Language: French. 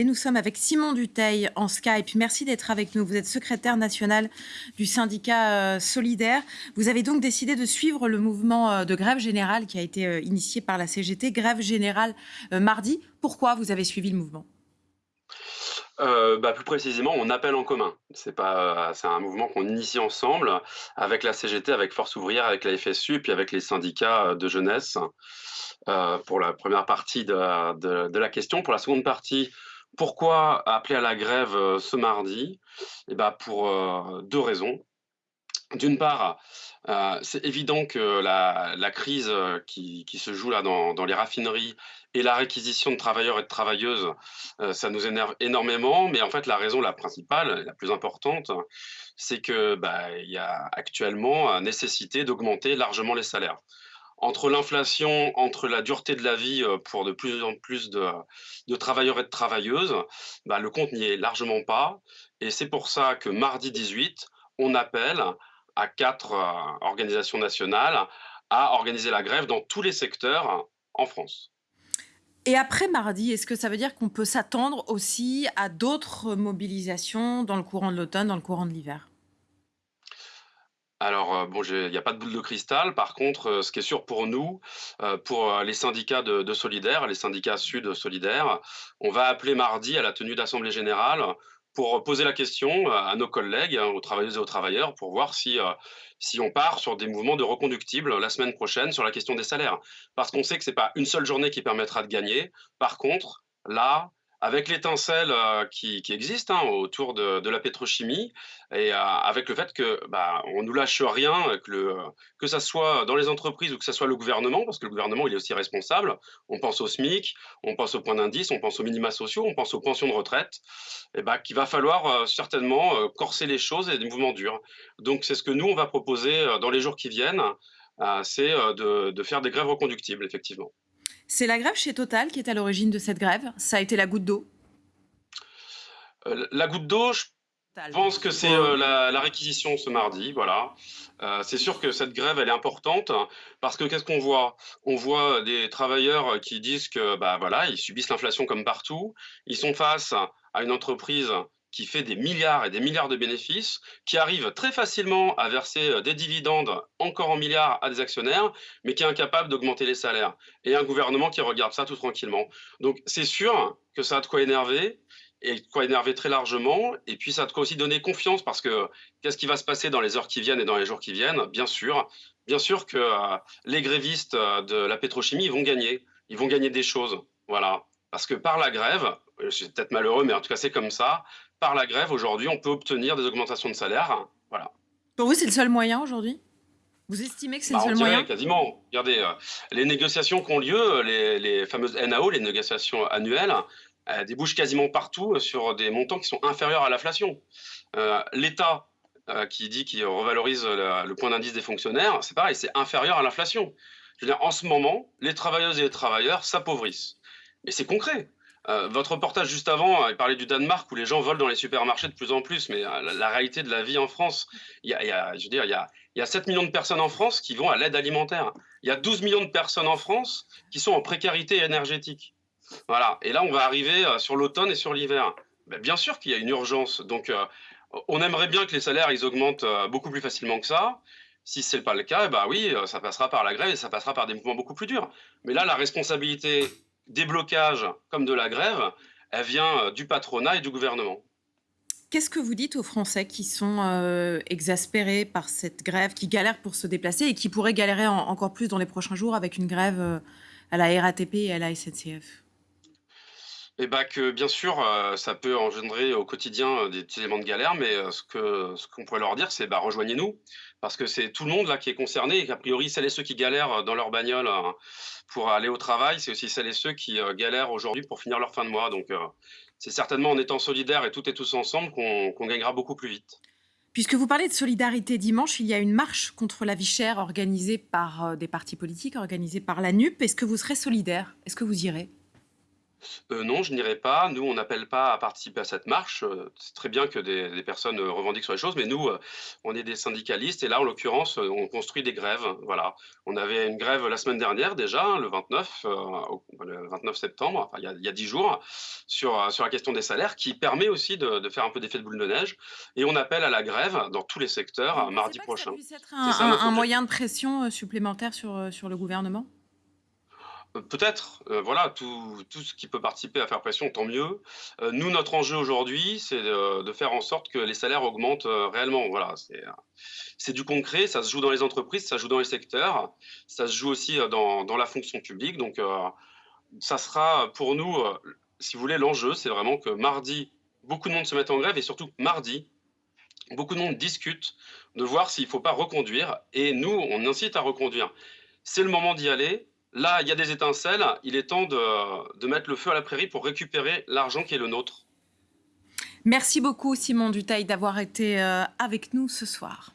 Nous sommes avec Simon Duteil en Skype. Merci d'être avec nous. Vous êtes secrétaire national du syndicat euh, Solidaire. Vous avez donc décidé de suivre le mouvement euh, de grève générale qui a été euh, initié par la CGT, grève générale mardi. Pourquoi vous avez suivi le mouvement? Bah, plus précisément, on appelle en commun. C'est pas, un mouvement qu'on initie ensemble avec la CGT, avec Force ouvrière, avec la FSU, puis avec les syndicats de jeunesse. pour la première partie de, de, la question, pour la seconde partie, pourquoi appeler à la grève euh, ce mardi? Eh ben pour euh, deux raisons. D'une part, euh, c'est évident que la, crise qui, se joue là dans, les raffineries et la réquisition de travailleurs et de travailleuses, ça nous énerve énormément. Mais en fait, la raison la principale, la plus importante, c'est que bah, il y a actuellement nécessité d'augmenter largement les salaires entre l'inflation, entre la dureté de la vie euh, pour de plus en plus de, travailleurs et de travailleuses, bah, le compte n'y est largement pas. Et c'est pour ça que mardi 18, on appelle à quatre euh, organisations nationales à organiser la grève dans tous les secteurs en France. Et après mardi, est-ce que ça veut dire qu'on peut s'attendre aussi à d'autres mobilisations dans le courant de l'automne, dans le courant de l'hiver? Alors, euh, bon, il n'y a pas de boule de cristal. Par contre, euh, ce qui est sûr pour nous, euh, pour les syndicats de, de Solidaires, les syndicats Sud Solidaires, on va appeler mardi à la tenue d'Assemblée Générale pour poser la question à nos collègues, hein, aux travailleuses et aux travailleurs, pour voir si on part sur des mouvements de reconductibles la semaine prochaine sur la question des salaires. Parce qu'on sait que ce n'est pas une seule journée qui permettra de gagner. Par contre, là, avec l'étincelle euh, qui, existe hein, autour de, la pétrochimie et euh, avec le fait que bah, on nous lâche rien, que, le, que ça soit dans les entreprises ou que ça soit le gouvernement, parce que le gouvernement il est aussi responsable. On pense au SMIC, on pense au point d'indice, on pense aux minima sociaux, on pense aux pensions de retraite. Et bah, qu'il va falloir euh, certainement corser les choses et des mouvements durs. Donc c'est ce que nous on va proposer dans les jours qui viennent, c'est de faire des grèves reconductibles effectivement. C'est la grève chez Total qui est à l'origine de cette grève. Ça a été la goutte d'eau euh, La goutte d'eau, je pense que c'est euh, la, réquisition ce mardi. Voilà. Euh, c'est sûr que cette grève, elle est importante parce que qu'est-ce qu'on voit? On voit des travailleurs qui disent que bah, voilà, ils subissent l'inflation comme partout. Ils sont face à une entreprise qui fait des milliards et des milliards de bénéfices, qui arrive très facilement à verser euh, des dividendes encore en milliards à des actionnaires, mais qui est incapable d'augmenter les salaires. Et un gouvernement qui regarde ça tout tranquillement. Donc c'est sûr que ça a de quoi énerver, et de quoi énerver très largement, et puis ça a de quoi aussi donner confiance, parce que qu'est-ce qui va se passer dans les heures qui viennent et dans les jours qui viennent? Bien sûr, bien sûr que euh, les grévistes euh, de la pétrochimie, vont gagner, ils vont gagner des choses, voilà. Parce que par la grève, c'est peut-être malheureux, mais en tout cas c'est comme ça, par la grève, aujourd'hui, on peut obtenir des augmentations de salaire. Voilà. Pour vous, c'est le seul moyen aujourd'hui? Vous estimez que c'est le bah, seul moyen? Quasiment. Regardez, euh, les négociations qui ont lieu, les, fameuses NAO, les négociations annuelles, euh, débouchent quasiment partout sur des montants qui sont inférieurs à l'inflation. Euh, L'État qui dit qu'il revalorise le, point d'indice des fonctionnaires, c'est pareil, c'est inférieur à l'inflation. Je veux dire, en ce moment, les travailleuses et les travailleurs s'appauvrissent. Mais c'est concret. Euh, votre reportage juste avant, il parlait du Danemark où les gens volent dans les supermarchés de plus en plus, mais euh, la, réalité de la vie en France, il y a, je veux dire, il y a, il y a 7 millions de personnes en France qui vont à l'aide alimentaire. Il y a 12 millions de personnes en France qui sont en précarité énergétique. Voilà. Et là, on va arriver euh, sur l'automne et sur l'hiver. Ben, bien sûr qu'il y a une urgence. Donc, on aimerait bien que les salaires ils augmentent beaucoup plus facilement que ça. Si ce n'est pas le cas, eh ben oui, ça passera par la grève et ça passera par des mouvements beaucoup plus durs. Mais là, la responsabilité des blocages comme de la grève, elle vient euh, du patronat et du gouvernement. Qu'est-ce que vous dites aux Français qui sont euh, exaspérés par cette grève, qui galèrent pour se déplacer et qui pourraient galérer encore plus dans les prochains jours avec une grève euh, à la RATP et à la SNCF eh bien que bien sûr, ça peut engendrer au quotidien des petits éléments de galère, mais ce que ce qu'on pourrait leur dire, c'est bah, rejoignez-nous, parce que c'est tout le monde là qui est concerné, et qu'a priori, celles et ceux qui galèrent dans leur bagnole pour aller au travail, c'est aussi celles et ceux qui euh, galèrent aujourd'hui pour finir leur fin de mois. Donc, euh, c'est certainement en étant solidaires et toutes et tous ensemble qu'on gagnera beaucoup plus vite. Puisque vous parlez de solidarité dimanche, il y a une marche contre la vie chère organisée par euh, des partis politiques, organisée par la NUP. Est-ce que vous serez solidaire Est-ce que vous irez? Heu, non, je n'irai pas. Nous, on n'appelle pas à participer à cette marche, heu, c'est très bien que des des personnes, heu, revendiquent sur les choses, mais nous, on est des syndicalistes et là, en l'occurrence, on construit des grèves, voilà. On avait une grève la semaine dernière déjà, hein, le 29, heu, au le 29 septembre, enfin il y a il y a 10 jours, sur, sur la question des salaires qui permet aussi de de faire un peu d'effet de boule de neige et on appelle à la grève dans tous les secteurs, euh, mardi pas que ça prochain. puisse être un un moyen de pression, supplémentaire sur, sur le gouvernement? Heu, peut-être, heu, voilà, tout tout ce qui peut participer à faire pression, tant mieux. Heu, nous, notre enjeu aujourd'hui, c'est de faire en sorte que les salaires augmentent, réellement. Voilà, c'est, du concret, ça se joue dans les entreprises, ça se joue dans les secteurs, ça se joue aussi, dans dans la fonction publique donc ça sera pour nous, si vous voulez, l'enjeu, c'est vraiment que mardi, beaucoup de monde se mette en grève et surtout mardi, beaucoup de monde discute de voir s'il ne faut pas reconduire et nous, on incite à reconduire. C'est le moment d'y aller. Là, il y a des étincelles, il est temps de mettre le feu à la prairie pour récupérer l'argent qui est le nôtre. Merci beaucoup Simon Dutheil d'avoir été, heu, avec nous ce soir.